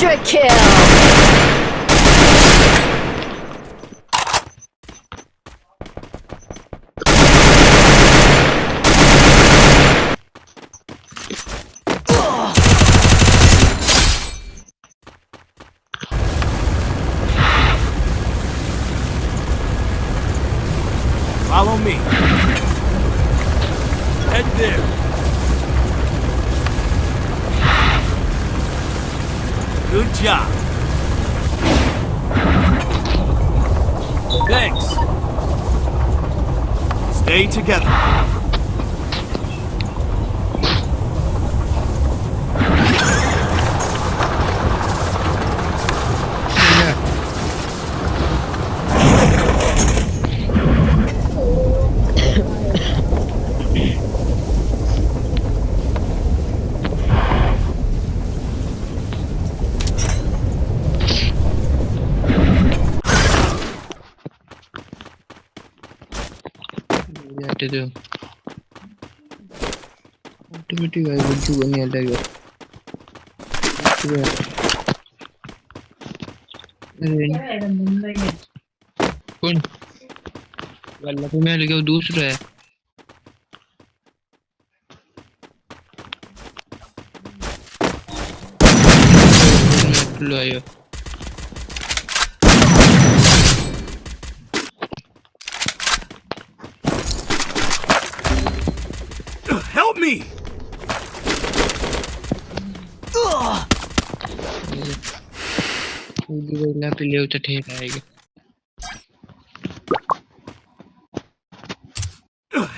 Quadra kill! Job. Thanks. Stay together. to do. What do, do I would do any other कौन वाला तो मैं लगे दूसरा है लो आयो Help me! ना पे ले तो ठीक आएगा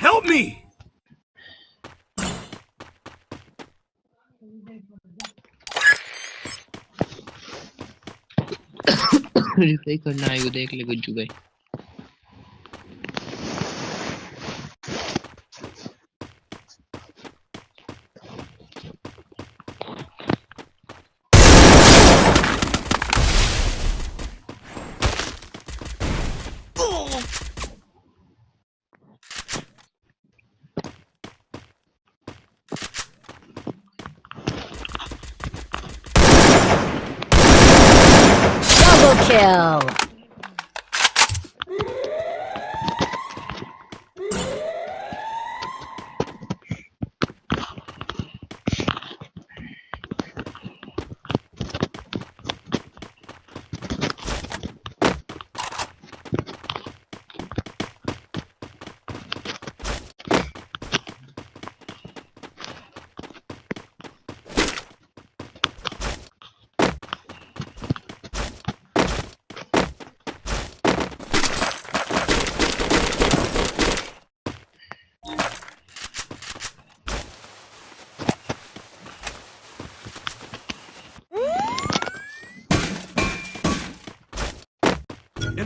Help me! रिप्लाई करना आएगा देख ले गुज्जू भाई kill!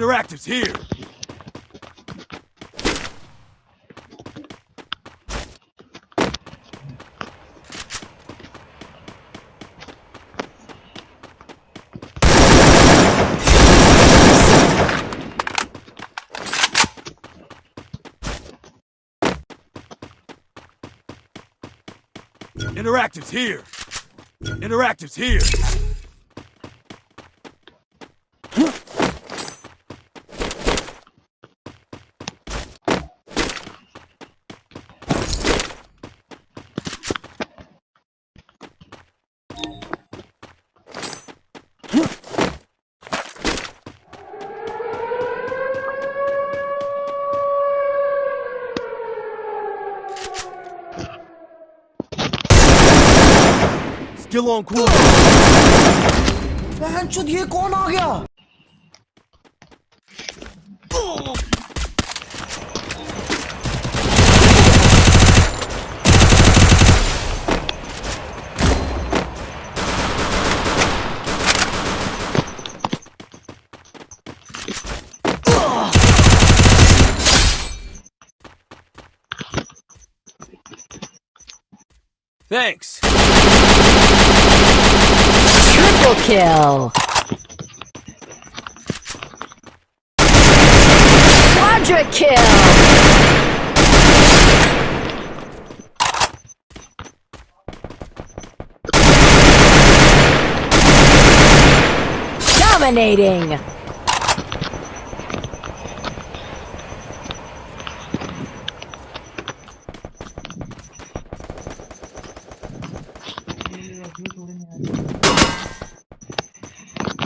Interactive's here. Interactive's here. Interactive's here. Skill on cool. बहनचोद ये कौन आ गया Thanks. Triple kill! Quadra kill! Dominating!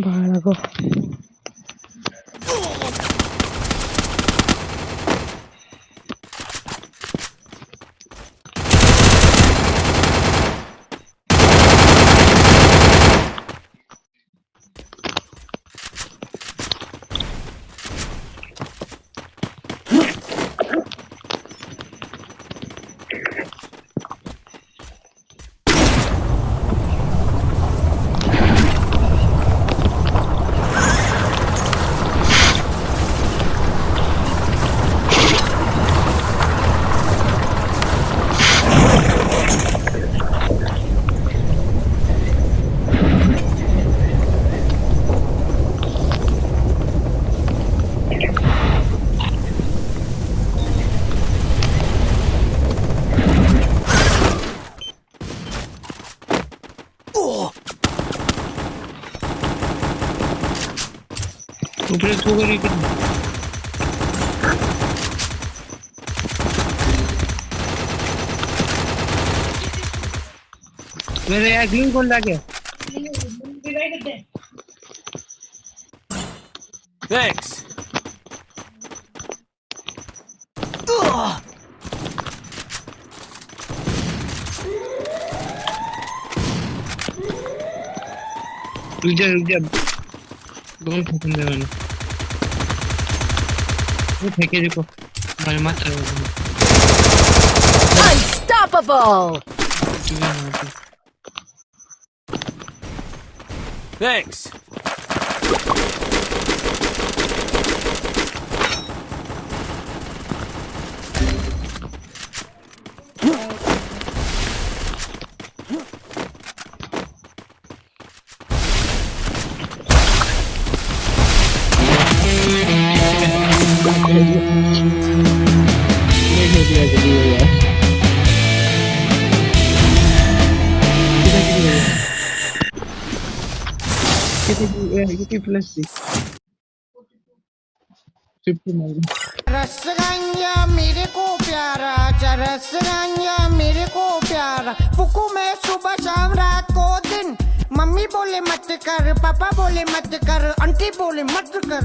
巴拉哥。कुठे तू घरी मेरे यार ग्रीन कौन लाके थैंक्स रुक जा रुक जा। बहुत फंसा मैंने 100개지고 얼마 Unstoppable! Thanks! थी रसगंजा मेरे को प्यारा रसगंजा मेरे को प्यारा। फुकू मैं सुबह शाम रात को दिन। मम्मी बोले मत कर, पापा बोले मत कर, आंटी बोले मत कर।